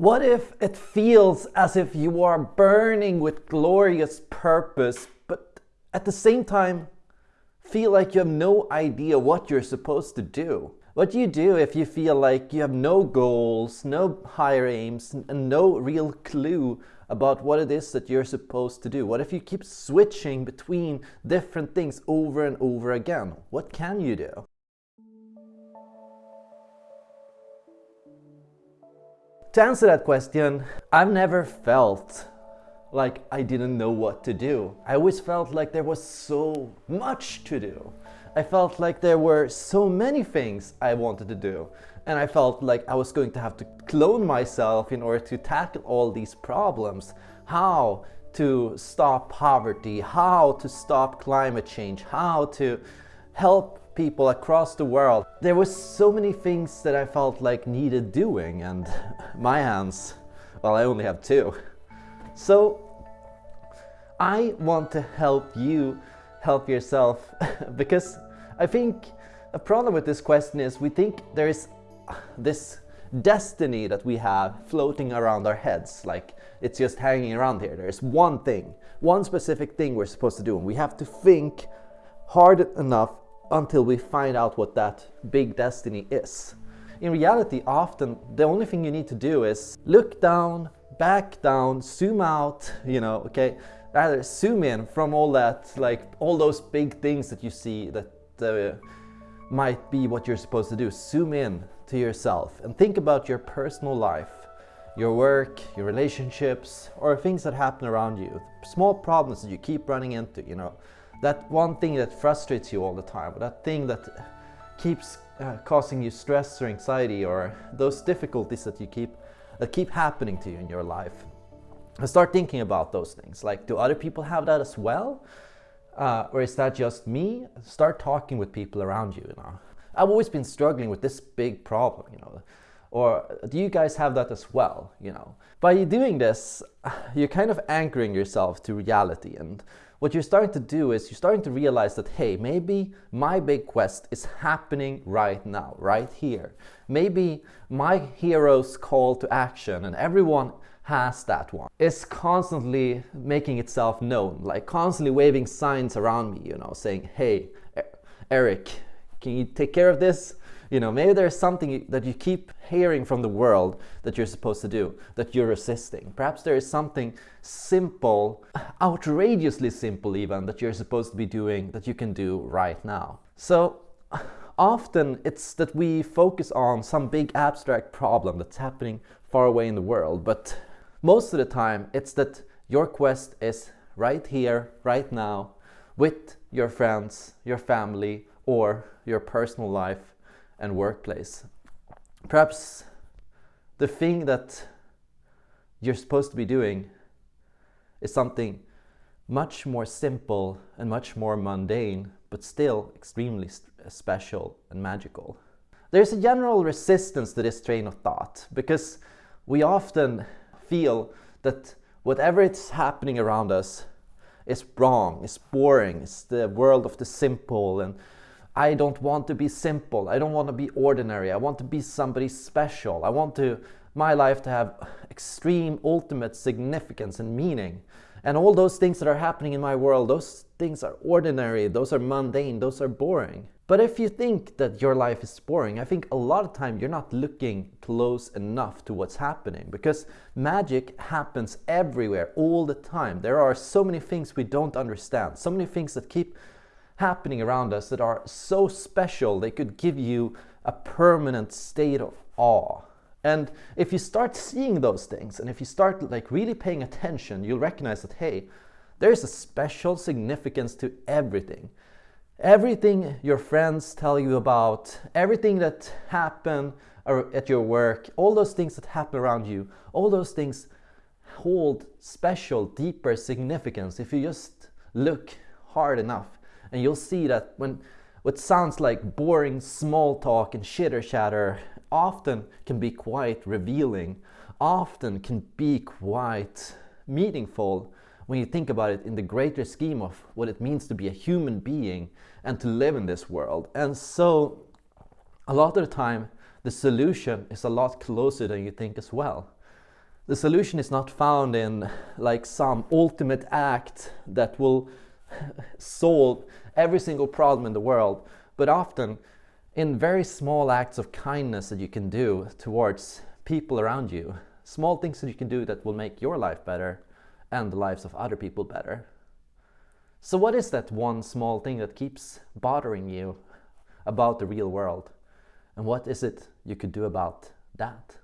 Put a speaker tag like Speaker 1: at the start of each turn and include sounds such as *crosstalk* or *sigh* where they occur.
Speaker 1: What if it feels as if you are burning with glorious purpose, but at the same time feel like you have no idea what you're supposed to do? What do you do if you feel like you have no goals, no higher aims, and no real clue about what it is that you're supposed to do? What if you keep switching between different things over and over again? What can you do? To answer that question, I've never felt like I didn't know what to do. I always felt like there was so much to do. I felt like there were so many things I wanted to do. And I felt like I was going to have to clone myself in order to tackle all these problems. How to stop poverty, how to stop climate change, how to help people across the world. There were so many things that I felt like needed doing and *laughs* my hands, well I only have two. So I want to help you help yourself *laughs* because I think a problem with this question is we think there is this destiny that we have floating around our heads like it's just hanging around here. There's one thing, one specific thing we're supposed to do and we have to think hard enough until we find out what that big destiny is. In reality, often the only thing you need to do is look down, back down, zoom out, you know, okay, rather zoom in from all that, like all those big things that you see that uh, might be what you're supposed to do. Zoom in to yourself and think about your personal life, your work, your relationships, or things that happen around you. Small problems that you keep running into, you know that one thing that frustrates you all the time, that thing that keeps uh, causing you stress or anxiety or those difficulties that you keep that keep happening to you in your life. Start thinking about those things. Like, do other people have that as well? Uh, or is that just me? Start talking with people around you, you know. I've always been struggling with this big problem, you know. Or do you guys have that as well, you know? By doing this, *sighs* you're kind of anchoring yourself to reality and what you're starting to do is you're starting to realize that, hey, maybe my big quest is happening right now, right here. Maybe my hero's call to action, and everyone has that one, is constantly making itself known, like constantly waving signs around me, you know, saying, hey, Eric, can you take care of this? You know, maybe there's something that you keep hearing from the world that you're supposed to do, that you're resisting. Perhaps there is something simple, outrageously simple even, that you're supposed to be doing that you can do right now. So often it's that we focus on some big abstract problem that's happening far away in the world, but most of the time it's that your quest is right here, right now, with your friends, your family, or your personal life and workplace. Perhaps the thing that you're supposed to be doing is something much more simple and much more mundane, but still extremely uh, special and magical. There's a general resistance to this train of thought because we often feel that whatever is happening around us is wrong, is boring, it's the world of the simple and I don't want to be simple. I don't want to be ordinary. I want to be somebody special. I want to my life to have extreme ultimate significance and meaning. And all those things that are happening in my world, those things are ordinary, those are mundane, those are boring. But if you think that your life is boring, I think a lot of time you're not looking close enough to what's happening because magic happens everywhere all the time. There are so many things we don't understand, so many things that keep happening around us that are so special they could give you a permanent state of awe. And if you start seeing those things and if you start like really paying attention, you'll recognize that, hey, there's a special significance to everything. Everything your friends tell you about, everything that happen at your work, all those things that happen around you, all those things hold special, deeper significance if you just look hard enough. And you'll see that when what sounds like boring small talk and chitter chatter often can be quite revealing, often can be quite meaningful when you think about it in the greater scheme of what it means to be a human being and to live in this world. And so a lot of the time, the solution is a lot closer than you think as well. The solution is not found in like some ultimate act that will solve every single problem in the world, but often in very small acts of kindness that you can do towards people around you. Small things that you can do that will make your life better and the lives of other people better. So, what is that one small thing that keeps bothering you about the real world? And what is it you could do about that?